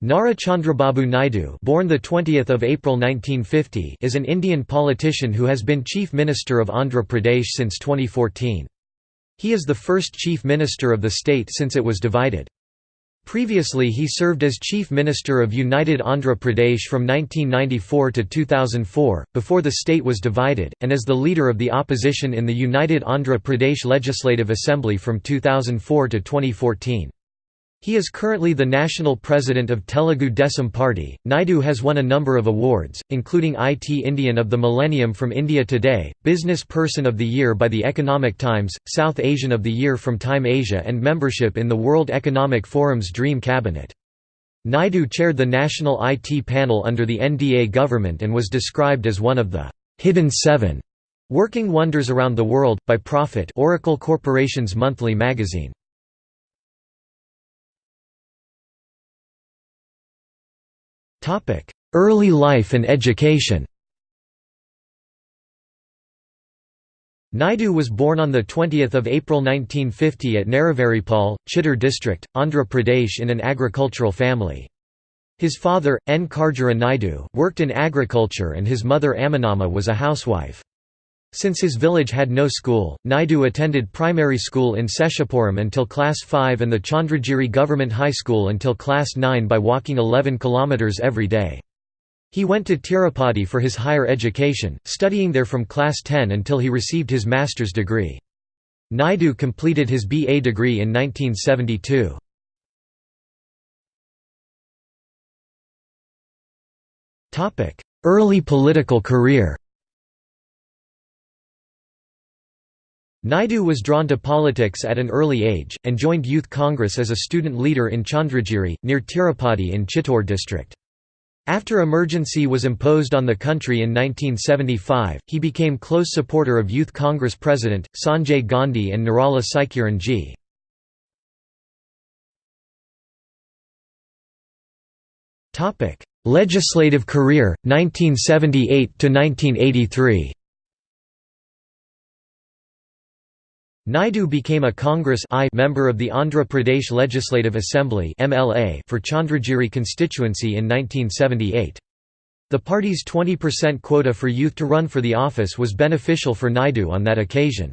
Nara Chandrababu Naidu born 20 April 1950 is an Indian politician who has been Chief Minister of Andhra Pradesh since 2014. He is the first Chief Minister of the state since it was divided. Previously he served as Chief Minister of United Andhra Pradesh from 1994 to 2004, before the state was divided, and as the leader of the opposition in the United Andhra Pradesh Legislative Assembly from 2004 to 2014. He is currently the national president of Telugu Desam Party. Naidu has won a number of awards, including IT Indian of the Millennium from India Today, Business Person of the Year by the Economic Times, South Asian of the Year from Time Asia, and membership in the World Economic Forum's Dream Cabinet. Naidu chaired the national IT panel under the NDA government and was described as one of the hidden seven working wonders around the world by Profit, Oracle Corporation's monthly magazine. Early life and education Naidu was born on 20 April 1950 at Neravaripal, Chittoor district, Andhra Pradesh in an agricultural family. His father, N. Karjara Naidu, worked in agriculture and his mother Aminamma was a housewife. Since his village had no school, Naidu attended primary school in Seshapuram until class 5 and the Chandragiri Government High School until class 9 by walking 11 kilometers every day. He went to Tirupati for his higher education, studying there from class 10 until he received his master's degree. Naidu completed his BA degree in 1972. Early political career Naidu was drawn to politics at an early age, and joined Youth Congress as a student leader in Chandragiri, near Tirupati in Chittoor district. After emergency was imposed on the country in 1975, he became close supporter of Youth Congress President, Sanjay Gandhi and Nirala Saikiran G. Legislative career, 1978–1983 Naidu became a Congress I member of the Andhra Pradesh Legislative Assembly MLA for Chandragiri constituency in 1978. The party's 20% quota for youth to run for the office was beneficial for Naidu on that occasion.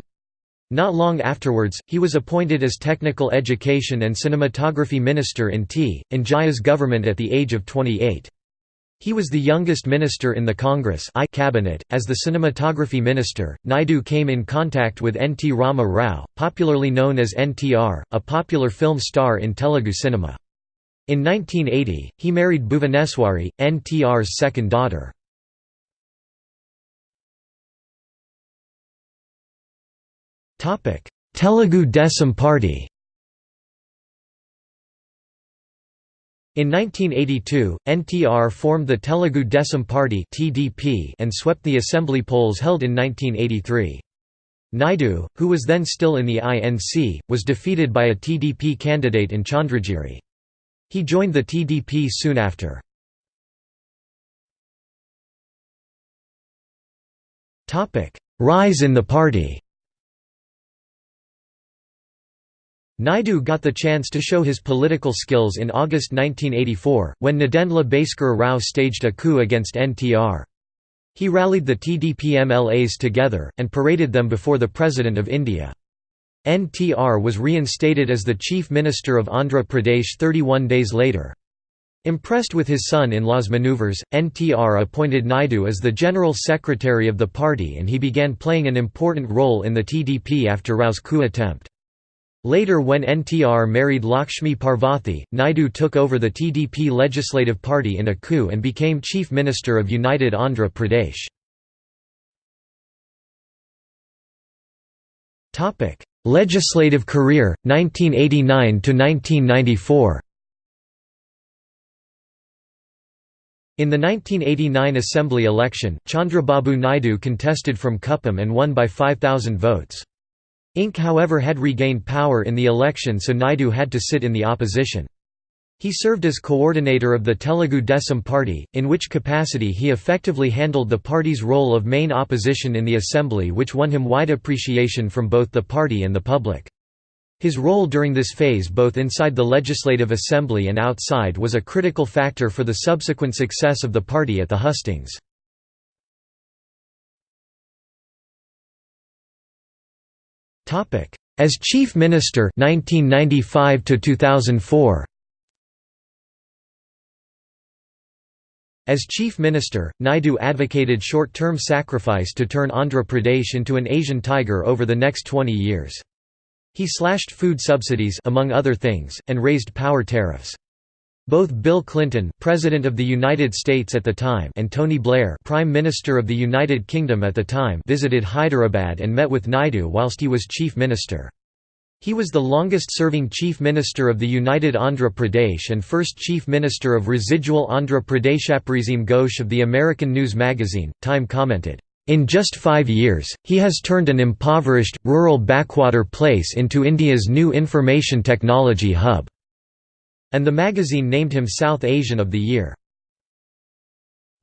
Not long afterwards, he was appointed as Technical Education and Cinematography Minister in T. N. government at the age of 28. He was the youngest minister in the Congress I cabinet. As the cinematography minister, Naidu came in contact with N. T. Rama Rao, popularly known as NTR, a popular film star in Telugu cinema. In 1980, he married Bhuvaneswari, NTR's second daughter. Telugu Desam Party In 1982, NTR formed the Telugu Desam Party and swept the assembly polls held in 1983. Naidu, who was then still in the INC, was defeated by a TDP candidate in Chandragiri. He joined the TDP soon after. Rise in the party Naidu got the chance to show his political skills in August 1984, when Nadendla Bhaskara Rao staged a coup against NTR. He rallied the TDP MLAs together, and paraded them before the President of India. NTR was reinstated as the Chief Minister of Andhra Pradesh 31 days later. Impressed with his son-in-law's maneuvers, NTR appointed Naidu as the General Secretary of the party and he began playing an important role in the TDP after Rao's coup attempt. Later when NTR married Lakshmi Parvathy, Naidu took over the TDP Legislative Party in a coup and became Chief Minister of United Andhra Pradesh. Legislative career, 1989 to 1994. In the 1989 Assembly election, Chandrababu Naidu contested from Kuppam and won by 5,000 votes. Inc. however had regained power in the election so Naidu had to sit in the opposition. He served as coordinator of the Telugu Desam Party, in which capacity he effectively handled the party's role of main opposition in the assembly which won him wide appreciation from both the party and the public. His role during this phase both inside the Legislative Assembly and outside was a critical factor for the subsequent success of the party at the hustings. As Chief Minister 1995 to 2004 As Chief Minister, Naidu advocated short-term sacrifice to turn Andhra Pradesh into an Asian tiger over the next 20 years. He slashed food subsidies among other things, and raised power tariffs. Both Bill Clinton, President of the United States at the time, and Tony Blair, Prime Minister of the United Kingdom at the time, visited Hyderabad and met with Naidu whilst he was Chief Minister. He was the longest-serving Chief Minister of the United Andhra Pradesh and first Chief Minister of residual Andhra Pradesh Aparisim Ghosh of the American news magazine, Time commented, "...in just five years, he has turned an impoverished, rural backwater place into India's new information technology hub." And the magazine named him South Asian of the Year.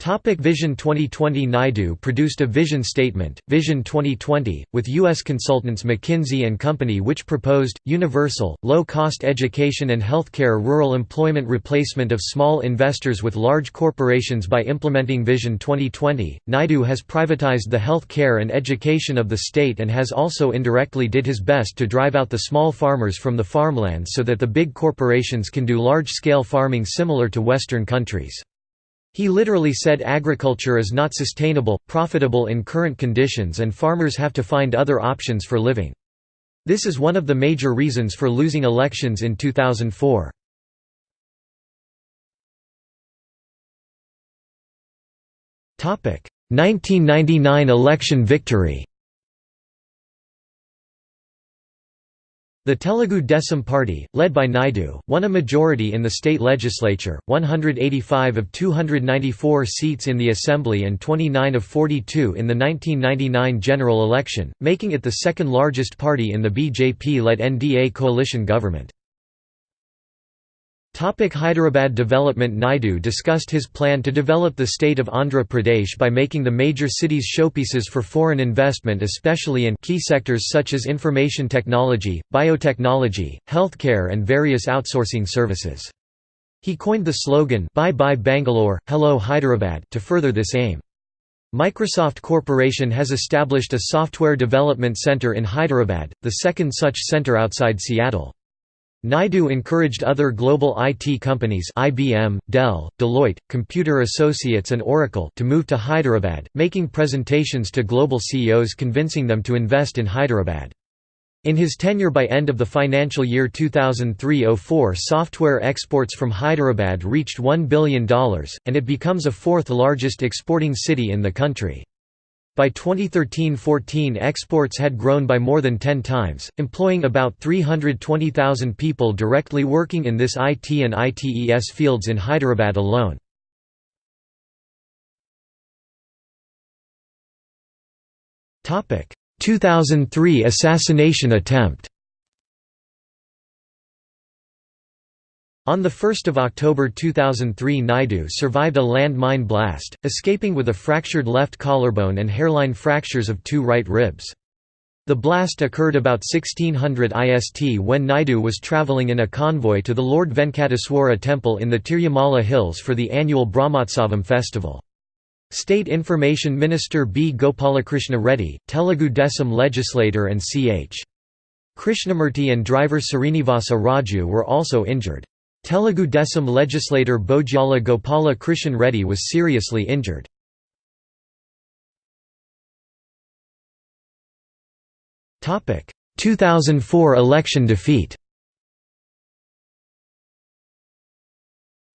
Topic Vision 2020 Naidu produced a vision statement, Vision 2020, with U.S. consultants McKinsey & Company which proposed, universal, low-cost education and healthcare rural employment replacement of small investors with large corporations by implementing Vision 2020. Naidu has privatized the health care and education of the state and has also indirectly did his best to drive out the small farmers from the farmlands so that the big corporations can do large-scale farming similar to Western countries. He literally said agriculture is not sustainable, profitable in current conditions and farmers have to find other options for living. This is one of the major reasons for losing elections in 2004. Topic: 1999 election victory. The Telugu Desam Party, led by Naidu, won a majority in the state legislature, 185 of 294 seats in the assembly and 29 of 42 in the 1999 general election, making it the second largest party in the BJP-led NDA coalition government. Topic Hyderabad development Naidu discussed his plan to develop the state of Andhra Pradesh by making the major cities showpieces for foreign investment especially in key sectors such as information technology, biotechnology, healthcare and various outsourcing services. He coined the slogan Bye Bye Bangalore, Hello Hyderabad to further this aim. Microsoft Corporation has established a software development center in Hyderabad, the second such center outside Seattle. Naidu encouraged other global IT companies IBM, Dell, Deloitte, Computer Associates and Oracle to move to Hyderabad, making presentations to global CEOs convincing them to invest in Hyderabad. In his tenure by end of the financial year 2003–04 software exports from Hyderabad reached $1 billion, and it becomes a fourth largest exporting city in the country. By 2013–14 exports had grown by more than 10 times, employing about 320,000 people directly working in this IT and ITES fields in Hyderabad alone. Topic: 2003 assassination attempt. On 1 October 2003 Naidu survived a landmine blast, escaping with a fractured left collarbone and hairline fractures of two right ribs. The blast occurred about 1600 IST when Naidu was travelling in a convoy to the Lord Venkateswara temple in the Tirumala hills for the annual Brahmotsavam festival. State Information Minister B. Gopalakrishna Reddy, Telugu Desam legislator and C.H. Krishnamurti and driver Srinivasa Raju were also injured. Telugu Desam legislator Bojala Gopala Krishan Reddy was seriously injured. Topic: 2004 election defeat.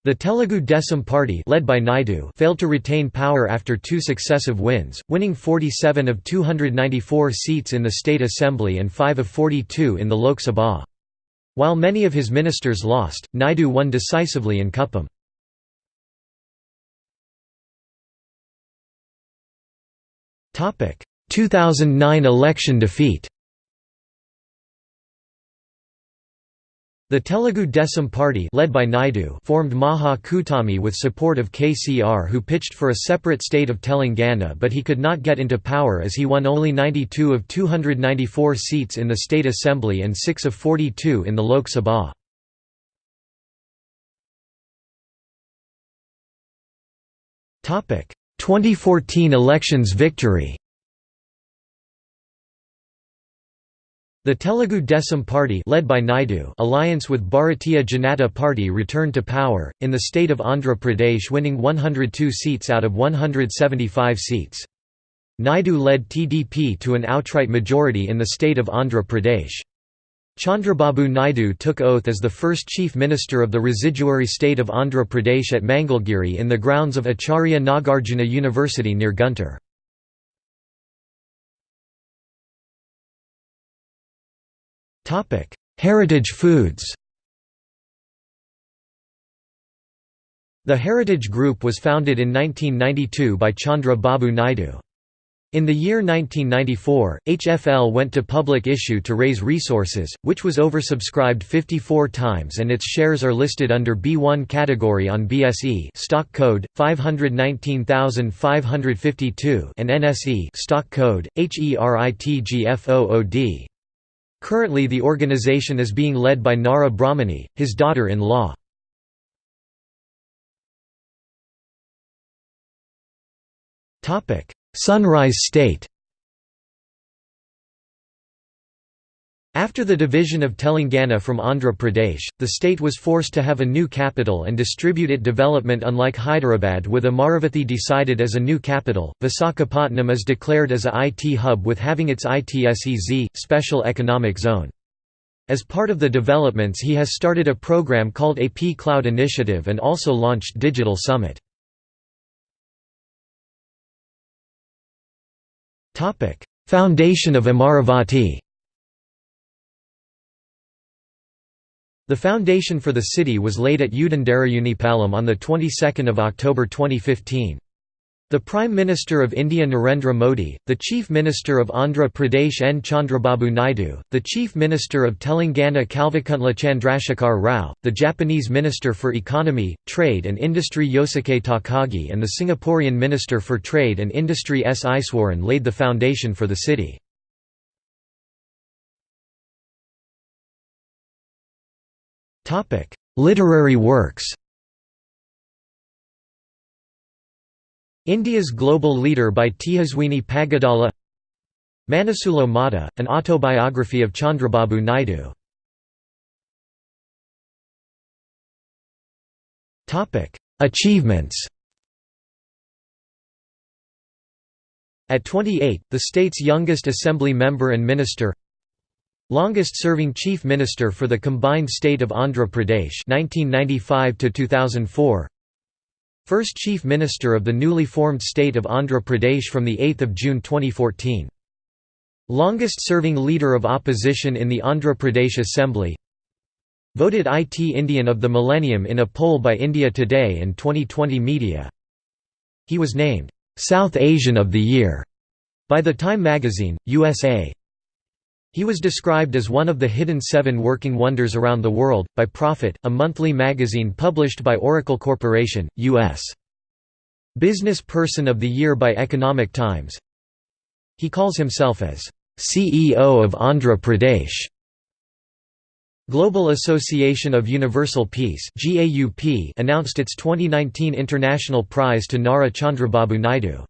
The Telugu Desam Party led by Naidu failed to retain power after two successive wins, winning 47 of 294 seats in the state assembly and 5 of 42 in the Lok Sabha. While many of his ministers lost, Naidu won decisively in Kuppam. Topic: 2009 election defeat. The Telugu Desam Party led by Naidu formed Maha Kutami with support of KCR who pitched for a separate state of Telangana but he could not get into power as he won only 92 of 294 seats in the state assembly and 6 of 42 in the Lok Sabha. Topic: 2014 elections victory. The Telugu Desam Party led by Naidu alliance with Bharatiya Janata Party returned to power, in the state of Andhra Pradesh winning 102 seats out of 175 seats. Naidu led TDP to an outright majority in the state of Andhra Pradesh. Chandrababu Naidu took oath as the first chief minister of the residuary state of Andhra Pradesh at Mangalagiri in the grounds of Acharya Nagarjuna University near Guntur. Heritage foods The Heritage Group was founded in 1992 by Chandra Babu Naidu. In the year 1994, HFL went to public issue to raise resources, which was oversubscribed 54 times and its shares are listed under B1 category on BSE stock code 519552 and NSE stock code HERITGFOOD. Currently the organization is being led by Nara Brahmani, his daughter-in-law. Sunrise State After the division of Telangana from Andhra Pradesh, the state was forced to have a new capital and distribute it development unlike Hyderabad with Amaravathi decided as a new capital. Visakhapatnam is declared as a IT hub with having its ITSEZ, Special Economic Zone. As part of the developments he has started a program called AP Cloud Initiative and also launched Digital Summit. Foundation of Amaravati The foundation for the city was laid at Udandarayunipalam on the 22nd of October 2015. The Prime Minister of India Narendra Modi, the Chief Minister of Andhra Pradesh N. Chandrababu Naidu, the Chief Minister of Telangana Kalvakuntla Chandrasekhar Rao, the Japanese Minister for Economy, Trade and Industry Yosuke Takagi and the Singaporean Minister for Trade and Industry S. Iswaran laid the foundation for the city. Literary works India's Global Leader by Tejaswini Pagadala Manasulo Mata, an autobiography of Chandrababu Naidu Achievements At 28, the state's youngest assembly member and minister Longest-serving Chief Minister for the combined state of Andhra Pradesh 1995 to 2004 First Chief Minister of the newly formed state of Andhra Pradesh from 8 June 2014. Longest-serving Leader of Opposition in the Andhra Pradesh Assembly. Voted IT Indian of the Millennium in a poll by India Today and 2020 Media. He was named, "'South Asian of the Year' by The Time magazine, USA he was described as one of the hidden seven working wonders around the world, by Profit, a monthly magazine published by Oracle Corporation, U.S. Business Person of the Year by Economic Times. He calls himself as CEO of Andhra Pradesh. Global Association of Universal Peace announced its 2019 International Prize to Nara Chandrababu Naidu.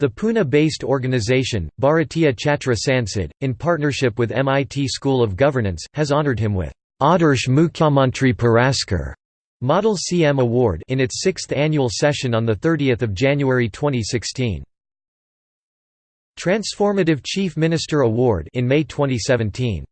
The Pune-based organization, Bharatiya Chhatra Sansad, in partnership with MIT School of Governance, has honored him with Adarsh Mukhyamantri Puraskar Model CM Award in its sixth annual session on 30 January 2016. Transformative Chief Minister Award in May 2017.